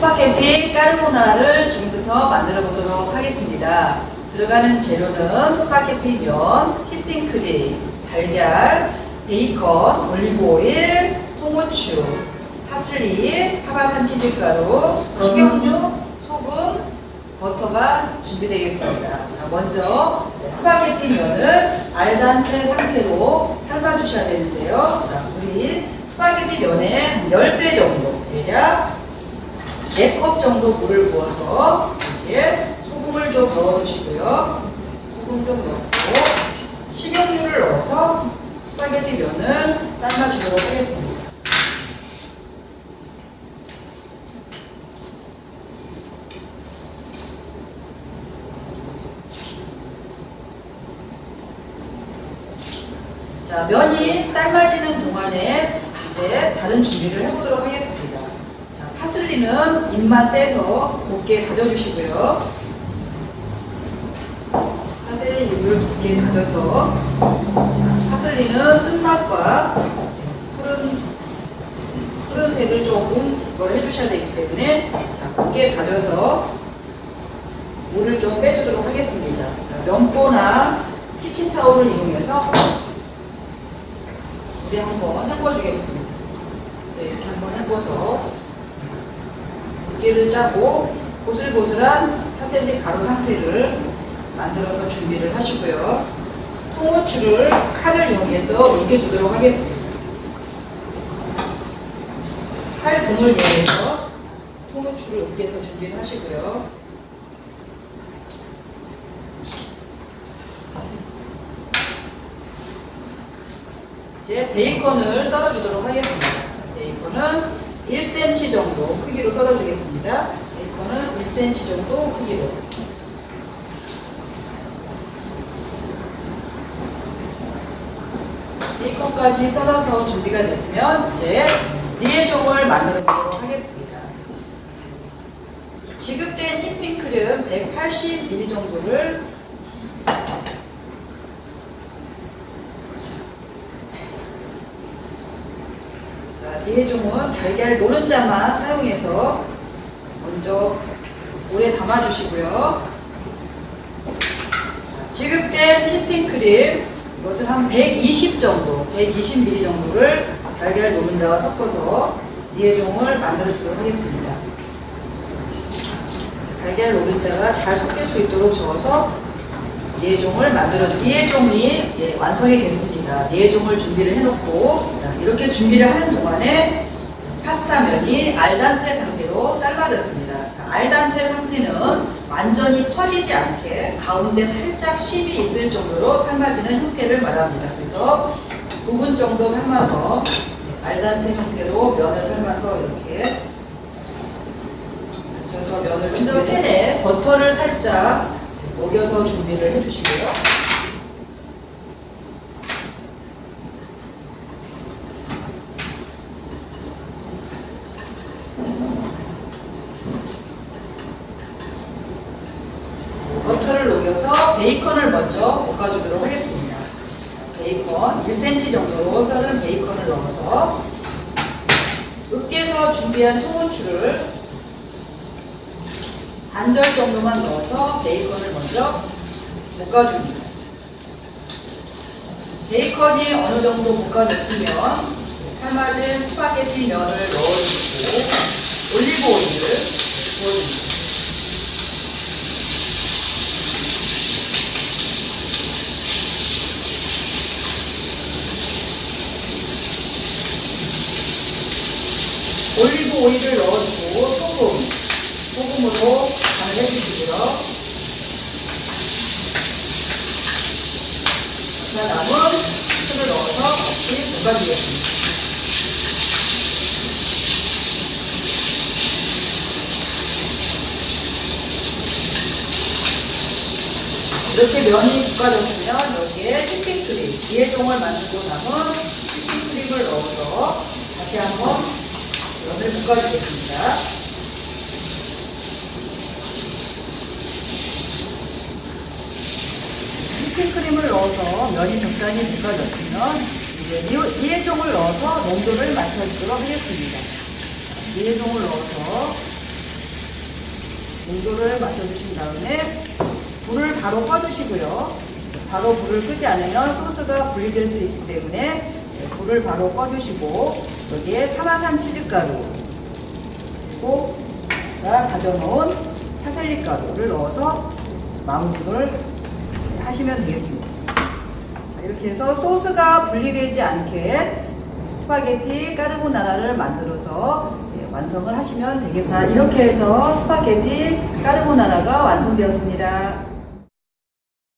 스파게티 까르보나라를 지금부터 만들어 보도록 하겠습니다. 들어가는 재료는 스파게티 면, 휘핑크림, 달걀, 베이컨, 올리브오일, 통후추, 파슬리, 파마산 치즈가루, 식용유, 소금, 버터가 준비되겠습니다. 자, 먼저 스파게티 면을 al dente 상태로 삶아주셔야 되는데요. 자, 우리 스파게티 면에 10배 정도, 대략 4컵 정도 물을 부어서 이렇게 소금을 좀 넣어주시고요. 소금 좀 넣고 식용유를 넣어서 스파게티 면을 삶아주도록 하겠습니다. 자, 면이 삶아지는 동안에 이제 다른 준비를 해보도록 하겠습니다. 자, 파슬리는 잎만 떼서 곱게 다져주시고요. 파슬리 잎을 곱게 다져서 자, 파슬리는 쓴맛과 푸른 푸른색을 조금 제거를 해주셔야 되기 때문에 자, 곱게 다져서 물을 좀 빼주도록 하겠습니다. 자, 면보나 키친타올을 이용해서 물에 한번 헹궈주겠습니다. 네, 이렇게 한번 헹궈서 물기를 짜고 보슬보슬한 파셀리 가루 상태를 만들어서 준비를 하시고요. 통후추를 칼을 이용해서 으깨주도록 하겠습니다. 칼 등을 이용해서 통후추를 으깨서 준비를 하시고요. 이제 베이컨을 썰어주도록 하겠습니다. 자, 베이컨은 1cm 정도 크기로 썰어주겠습니다. 베이컨은 1cm 정도 크기로. 베이컨까지 썰어서 준비가 됐으면 이제 리에종을 만들어 보도록 하겠습니다. 지급된 휘핑크림 180ml 정도를 자, 리에종은 달걀 노른자만 사용해서 먼저 물에 담아주시고요. 자, 지급된 휘핑크림 이것을 한 120 정도, 120ml 정도를 달걀 노른자와 섞어서 리에종을 만들어 주도록 하겠습니다. 달걀 노른자가 잘 섞일 수 있도록 저어서 리에종을 만들어 주 리에종이 예, 완성이 됐습니다. 리에종을 준비를 해놓고 자, 이렇게 준비를 하는 동안에 파스타 면이 알단테 상태로 삶아졌습니다. 자, 알단테 상태는 완전히 퍼지지 않게 가운데 살짝 심이 있을 정도로 삶아지는 형태를 말합니다. 그래서 9분 정도 삶아서 알단테 상태로 면을 삶아서 이렇게 맞춰서 면을 준비 팬에 버터를 살짝 녹여서 준비를 해주시고요. 버터를 녹여서 베이컨을 먼저 볶아주도록 하겠습니다. 베이컨 1cm 정도로 썰은 베이컨을 넣어서 으깨서 준비한 통후추를 반절 정도만 넣어서 베이컨을 먼저 볶아줍니다. 베이컨이 어느 정도 볶아졌으면 삶아진 스파게티 면을 넣어주고 올리브 오일을 부어줍니다. 올리브 오일을 넣어주고 소금, 소금으로 간을 해주시고요. 자, 남은 술을 넣어서 같이 볶아주겠습니다. 이렇게 면이 볶아졌으면 여기에 휘핑크림, 이해종을 만들고 남은 휘핑크림을 넣어서 다시 한번 면을 볶아주겠습니다. 휘핑크림을 넣어서 면이 적당히 볶아졌으면 이제 이- 이해종을 넣어서 농도를 맞춰주도록 하겠습니다. 이해종을 넣어서 농도를 맞춰주신 다음에 불을 바로 꺼주시고요. 바로 불을 끄지 않으면 소스가 분리될 수 있기 때문에 네, 불을 바로 꺼주시고 여기에 파마산 치즈가루 그리고 제가 다져놓은 파슬리 가루를 넣어서 마무리를 하시면 되겠습니다. 자, 이렇게 해서 소스가 분리되지 않게 스파게티 까르보나라를 만들어서 예, 완성을 하시면 되겠습니다. 자, 이렇게 해서 스파게티 까르보나라가 완성되었습니다.